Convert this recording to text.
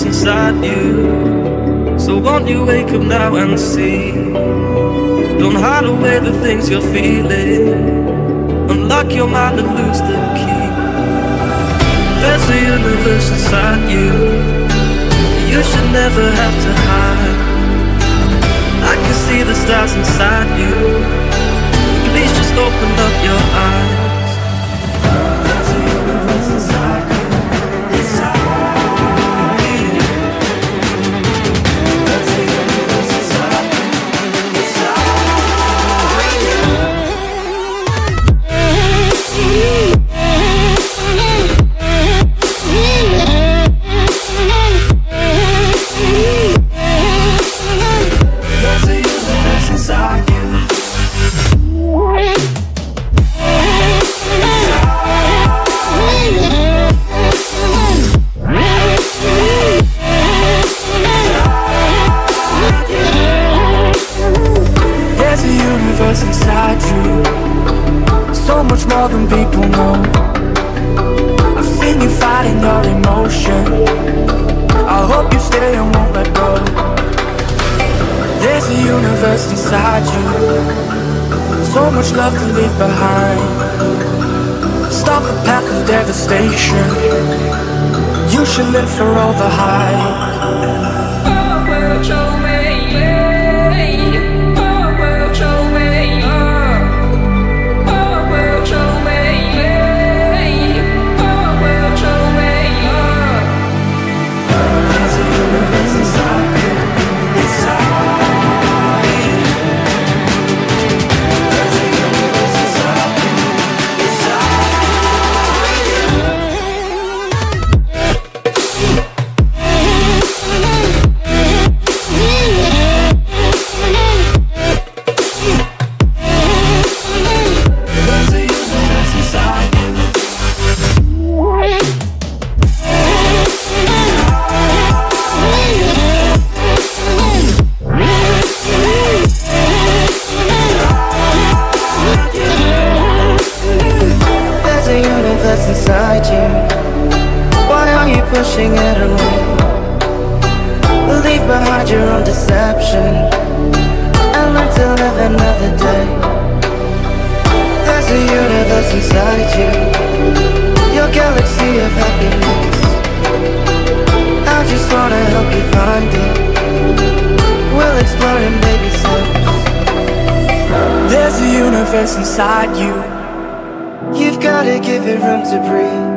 Universe inside you. So won't you wake up now and see? Don't hide away the things you're feeling. Unlock your mind and lose the key. There's a universe inside you. You should never have to hide. I can see the stars inside you. Please just open up your eyes. More than people know. I've seen you fighting your emotion. I hope you stay and won't let go. There's a universe inside you. So much love to leave behind. Stop the path of devastation. You should live for all the hype. Pushing it away? Leave behind your own deception inside you, your galaxy of happiness. I just wanna help you find it. We'll explore in baby steps. There's a universe inside you. You've gotta give it room to breathe.